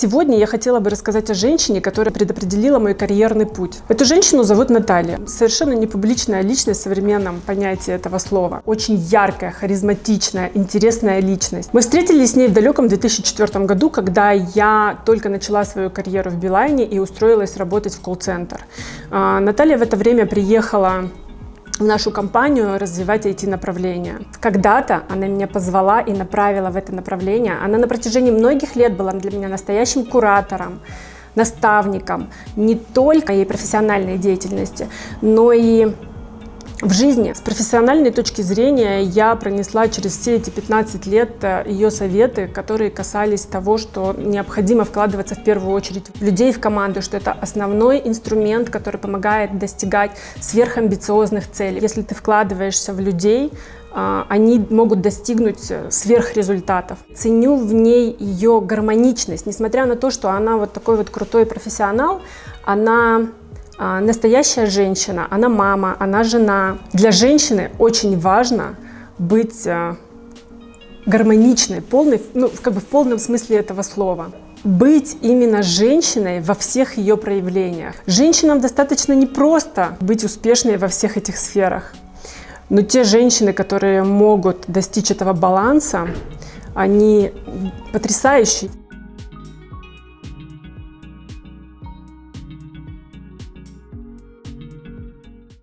Сегодня я хотела бы рассказать о женщине, которая предопределила мой карьерный путь. Эту женщину зовут Наталья. Совершенно не публичная личность в современном понятии этого слова. Очень яркая, харизматичная, интересная личность. Мы встретились с ней в далеком 2004 году, когда я только начала свою карьеру в Билайне и устроилась работать в колл-центр. А, Наталья в это время приехала в нашу компанию развивать IT-направление. Когда-то она меня позвала и направила в это направление. Она на протяжении многих лет была для меня настоящим куратором, наставником не только моей профессиональной деятельности, но и в жизни. С профессиональной точки зрения я пронесла через все эти 15 лет э, ее советы, которые касались того, что необходимо вкладываться в первую очередь в людей в команду, что это основной инструмент, который помогает достигать сверхамбициозных целей. Если ты вкладываешься в людей, э, они могут достигнуть э, сверхрезультатов. Ценю в ней ее гармоничность, несмотря на то, что она вот такой вот крутой профессионал, она а, настоящая женщина, она мама, она жена. Для женщины очень важно быть а, гармоничной, полной, ну, как бы в полном смысле этого слова. Быть именно женщиной во всех ее проявлениях. Женщинам достаточно не просто быть успешной во всех этих сферах. Но те женщины, которые могут достичь этого баланса, они потрясающие.